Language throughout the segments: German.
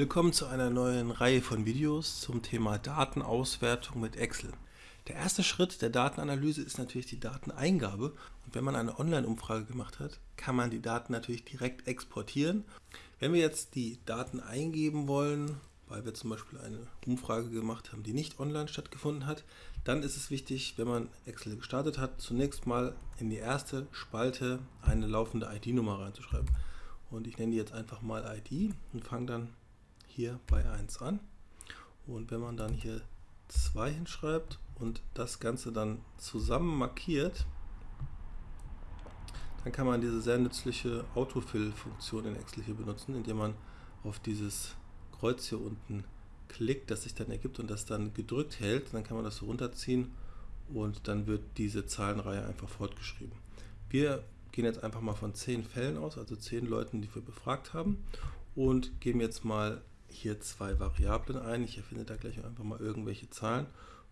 Willkommen zu einer neuen Reihe von Videos zum Thema Datenauswertung mit Excel. Der erste Schritt der Datenanalyse ist natürlich die Dateneingabe und wenn man eine Online-Umfrage gemacht hat, kann man die Daten natürlich direkt exportieren. Wenn wir jetzt die Daten eingeben wollen, weil wir zum Beispiel eine Umfrage gemacht haben, die nicht online stattgefunden hat, dann ist es wichtig, wenn man Excel gestartet hat, zunächst mal in die erste Spalte eine laufende ID-Nummer reinzuschreiben. Und ich nenne die jetzt einfach mal ID und fange dann hier bei 1 an. Und wenn man dann hier 2 hinschreibt und das Ganze dann zusammen markiert, dann kann man diese sehr nützliche Autofill-Funktion in Excel hier benutzen, indem man auf dieses Kreuz hier unten klickt, das sich dann ergibt und das dann gedrückt hält. Dann kann man das so runterziehen und dann wird diese Zahlenreihe einfach fortgeschrieben. Wir gehen jetzt einfach mal von 10 Fällen aus, also 10 Leuten, die wir befragt haben und geben jetzt mal hier zwei Variablen ein. Ich erfinde da gleich einfach mal irgendwelche Zahlen.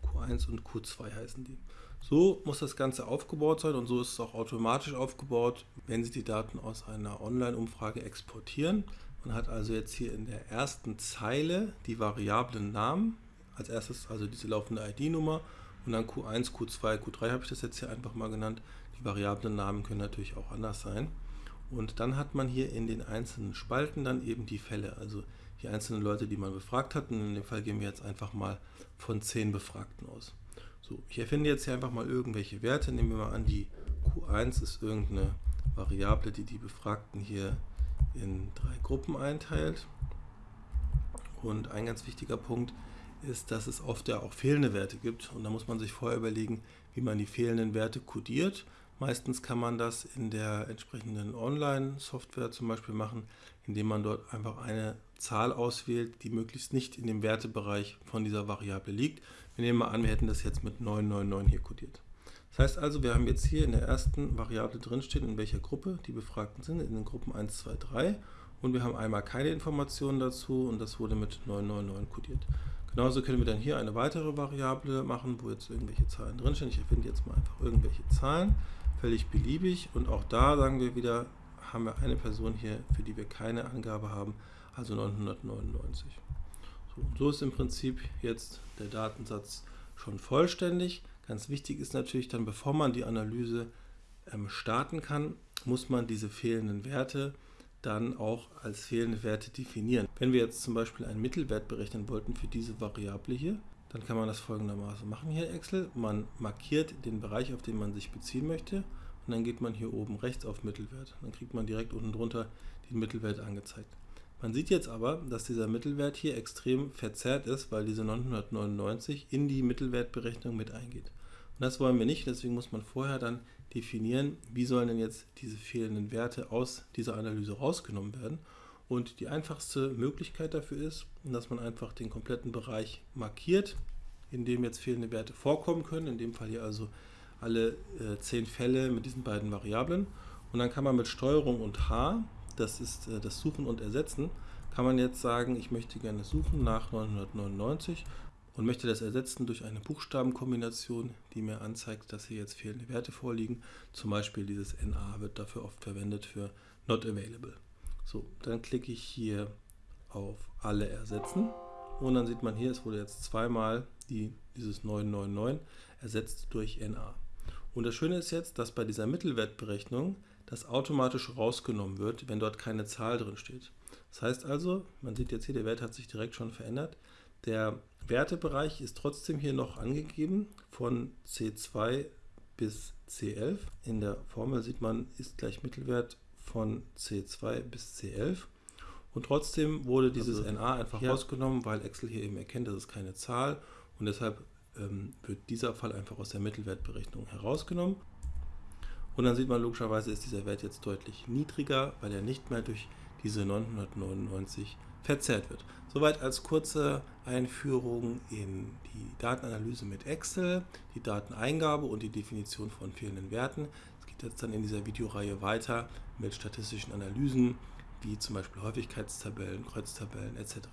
Q1 und Q2 heißen die. So muss das Ganze aufgebaut sein und so ist es auch automatisch aufgebaut, wenn Sie die Daten aus einer Online-Umfrage exportieren. Man hat also jetzt hier in der ersten Zeile die Variablen Namen, als erstes also diese laufende ID-Nummer und dann Q1, Q2, Q3 habe ich das jetzt hier einfach mal genannt. Die Variablen Namen können natürlich auch anders sein. Und dann hat man hier in den einzelnen Spalten dann eben die Fälle, also die einzelnen Leute, die man befragt hat. Und in dem Fall gehen wir jetzt einfach mal von 10 Befragten aus. So, ich erfinde jetzt hier einfach mal irgendwelche Werte. Nehmen wir mal an, die Q1 ist irgendeine Variable, die die Befragten hier in drei Gruppen einteilt. Und ein ganz wichtiger Punkt ist, dass es oft ja auch fehlende Werte gibt. Und da muss man sich vorher überlegen, wie man die fehlenden Werte kodiert. Meistens kann man das in der entsprechenden Online-Software zum Beispiel machen, indem man dort einfach eine Zahl auswählt, die möglichst nicht in dem Wertebereich von dieser Variable liegt. Wir nehmen mal an, wir hätten das jetzt mit 999 hier kodiert. Das heißt also, wir haben jetzt hier in der ersten Variable drinstehen, in welcher Gruppe die Befragten sind, in den Gruppen 1, 2, 3 und wir haben einmal keine Informationen dazu und das wurde mit 999 kodiert. Genauso können wir dann hier eine weitere Variable machen, wo jetzt irgendwelche Zahlen drinstehen. Ich erfinde jetzt mal einfach irgendwelche Zahlen völlig beliebig und auch da sagen wir wieder, haben wir eine Person hier, für die wir keine Angabe haben, also 999. So, so ist im Prinzip jetzt der Datensatz schon vollständig. Ganz wichtig ist natürlich dann, bevor man die Analyse ähm, starten kann, muss man diese fehlenden Werte dann auch als fehlende Werte definieren. Wenn wir jetzt zum Beispiel einen Mittelwert berechnen wollten für diese Variable hier, dann kann man das folgendermaßen machen hier Excel. Man markiert den Bereich, auf den man sich beziehen möchte und dann geht man hier oben rechts auf Mittelwert. Dann kriegt man direkt unten drunter den Mittelwert angezeigt. Man sieht jetzt aber, dass dieser Mittelwert hier extrem verzerrt ist, weil diese 999 in die Mittelwertberechnung mit eingeht. Und das wollen wir nicht, deswegen muss man vorher dann definieren, wie sollen denn jetzt diese fehlenden Werte aus dieser Analyse rausgenommen werden. Und die einfachste Möglichkeit dafür ist, dass man einfach den kompletten Bereich markiert, in dem jetzt fehlende Werte vorkommen können. In dem Fall hier also alle äh, zehn Fälle mit diesen beiden Variablen. Und dann kann man mit Steuerung und H, das ist äh, das Suchen und Ersetzen, kann man jetzt sagen, ich möchte gerne suchen nach 999 und möchte das ersetzen durch eine Buchstabenkombination, die mir anzeigt, dass hier jetzt fehlende Werte vorliegen. Zum Beispiel dieses NA wird dafür oft verwendet für Not Available. So, dann klicke ich hier auf Alle ersetzen und dann sieht man hier, es wurde jetzt zweimal die, dieses 999 ersetzt durch NA. Und das Schöne ist jetzt, dass bei dieser Mittelwertberechnung das automatisch rausgenommen wird, wenn dort keine Zahl drin steht. Das heißt also, man sieht jetzt hier, der Wert hat sich direkt schon verändert. Der Wertebereich ist trotzdem hier noch angegeben von C2 bis C11. In der Formel sieht man, ist gleich Mittelwert von C2 bis C11. Und trotzdem wurde dieses also, NA einfach ja. rausgenommen, weil Excel hier eben erkennt, das ist keine Zahl und deshalb ähm, wird dieser Fall einfach aus der Mittelwertberechnung herausgenommen. Und dann sieht man logischerweise, ist dieser Wert jetzt deutlich niedriger, weil er nicht mehr durch diese 999 verzerrt wird. Soweit als kurze Einführung in die Datenanalyse mit Excel, die Dateneingabe und die Definition von fehlenden Werten geht jetzt dann in dieser Videoreihe weiter mit statistischen Analysen, wie zum Beispiel Häufigkeitstabellen, Kreuztabellen etc.